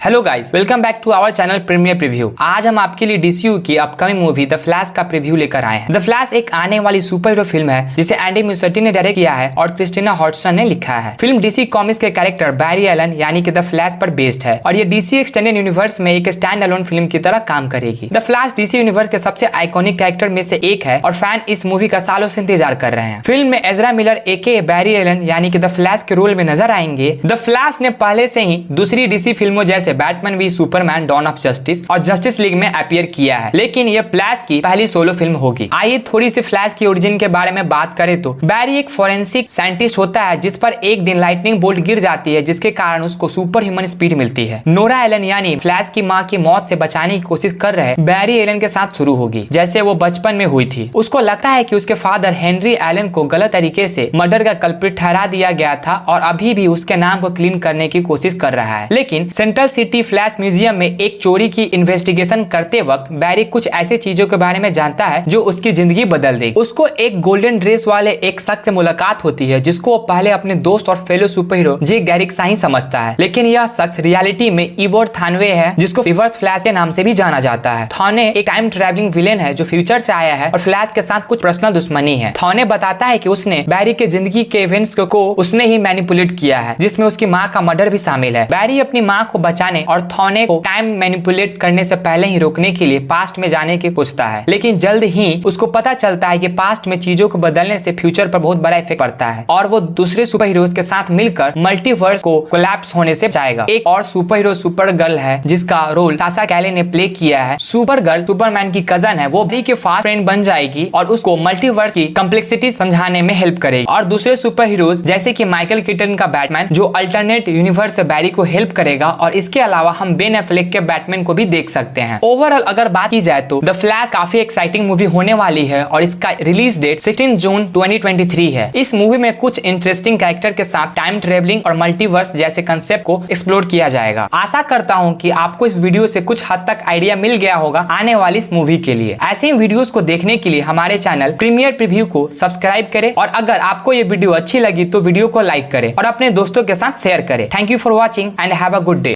Hello guys welcome back to our channel premiere preview आज हम आपके लिए डीसीयू की अपकमिंग मूवी द फ्लैश का प्रीव्यू लेकर आए हैं। द फ्लैश एक आने वाली सुपर हीरो फ़िल्म है, जिसे एंडी म्यूसर्टी ने डायरेक्ट किया है और क्रिस्टिना हॉटसन ने लिखा है। फ़िल्म डीसी कॉमिक्स के कैरेक्टर बैरी एलन यानी कि द फ्लैश पर बेस्ड है, और ये डीसी एक्सटेंडेड यूनिवर्स में एक स्टैंड अलोन फ़िल्म की तरह काम करेगी। द फ्लैश डीसी यूनिवर्स के सबसे आइकॉनिक कैरेक्टर में से एक है, और फ़ैन इस मूवी का सालों से इंतज़ार कर रहे हैं। फ़िल्म में एजरा मिलर ए के बैरी एलन यानी कि द फ्लैश के रोल में नज़र आएँगे। द फ्लैश ने पहले से ही दूसरी डीसी फ़िल्मों जैसे Batman v Superman Dawn of Justice और जस्टिस लीग में अपियर किया है। लेकिन यह फ्लैश की पहली सोलो फ़िल्म होगी। आइए थोड़ी सी फ्लैश की ओरिजिन के बारे में बात करें तो बैरी एक फोरेंसिक साइंटिस्ट होता है, जिस पर एक दिन लाइटनिंग बोल्ट गिर जाती है, जिसके कारण उसको सुपर ह्यूमन स्पीड मिलती है। नोरा एलन यानी फ्लैश की माँ की मौत से बचाने की कोशिश कर रहे बैरी एलन के साथ शुरू होगी, जैसे वो बचपन में हुई थी। उसको लगता है की उसके फादर हेनरी एलन को गलत तरीके से मर्डर का कल्प्रिट ठहरा दिया गया था और अभी भी उसके नाम को क्लीन करने की कोशिश कर रहा है। लेकिन सेंट्रल सिटी फ्लैश म्यूज़ियम में एक चोरी की इन्वेस्टिगेशन करते वक्त बैरी कुछ ऐसे चीज़ों के बारे में जानता है जो उसकी ज़िंदगी बदल देगी उसको एक गोल्डन ड्रेस वाले एक शख्स से मुलाकात होती है, जिसको वो पहले अपने दोस्त और fellow super hero Jay Garrick ही समझता है। लेकिन यह शख्स रियलिटी में इबोर थानवे है, जिसको रिवर्स फ्लैश के नाम से भी जाना जाता है। थाने एक टाइम ट्रेवलिंग विलेन है जो फ्यूचर से आया है और फ्लैश के साथ कुछ पर्सनल दुश्मनी है। थाने बताता है की उसने बैरी के ज़िंदगी के इवेंट्स को उसने ही मैनिपुलेट किया है, जिसमें उसकी माँ का मर्डर भी शामिल है। बैरी अपनी माँ को बचाने और थाने को टाइम मैनिपुलेट करने से पहले ही रोकने के लिए पास्ट में जाने की पूछता है। लेकिन जल्द ही उसको पता चलता है कि पास्ट में चीज़ों को बदलने से फ्यूचर पर बहुत बड़ा इफ़ेक्ट पड़ता है और वो दूसरे सुपर हीरोज के साथ मिलकर मल्टीवर्स को कोलैप्स होने से जाएगा एक और सुपर हीरो सुपर गर्ल है, जिसका रोल टासा कैले ने प्ले किया है। सुपर गर्ल सुपरमैन की कज़न है, वो भी के फास्ट फ्रेंड बन जाएगी और उसको मल्टीवर्स की कम्प्लेक्सिटी समझाने में हेल्प करेगी। और दूसरे सुपर हीरोज जैसे की माइकल किटन का बैटमैन जो अल्टरनेट यूनिवर्स बैरी को हेल्प करेगा और इसके अलावा हम बेन एफ्लेक के बैटमैन को भी देख सकते हैं। ओवरऑल अगर बात की जाए तो द फ्लैश काफ़ी एक्साइटिंग मूवी होने वाली है और इसका रिलीज़ डेट सिक्सटीन जून 2023 है। इस मूवी में कुछ इंटरेस्टिंग कैरेक्टर के साथ टाइम ट्रेवलिंग और मल्टीवर्स जैसे कंसेप्ट को एक्सप्लोर किया जाएगा। आशा करता हूँ की आपको इस वीडियो से कुछ हद तक आइडिया मिल गया होगा आने वाली इस मूवी के लिए। ऐसे ही वीडियो को देखने के लिए हमारे चैनल प्रीमियर प्रीव्यू को सब्सक्राइब करें और अगर आपको ये वीडियो अच्छी लगी तो वीडियो को लाइक करें और अपने दोस्तों के साथ शेयर करें। Thank you for watching and have a good day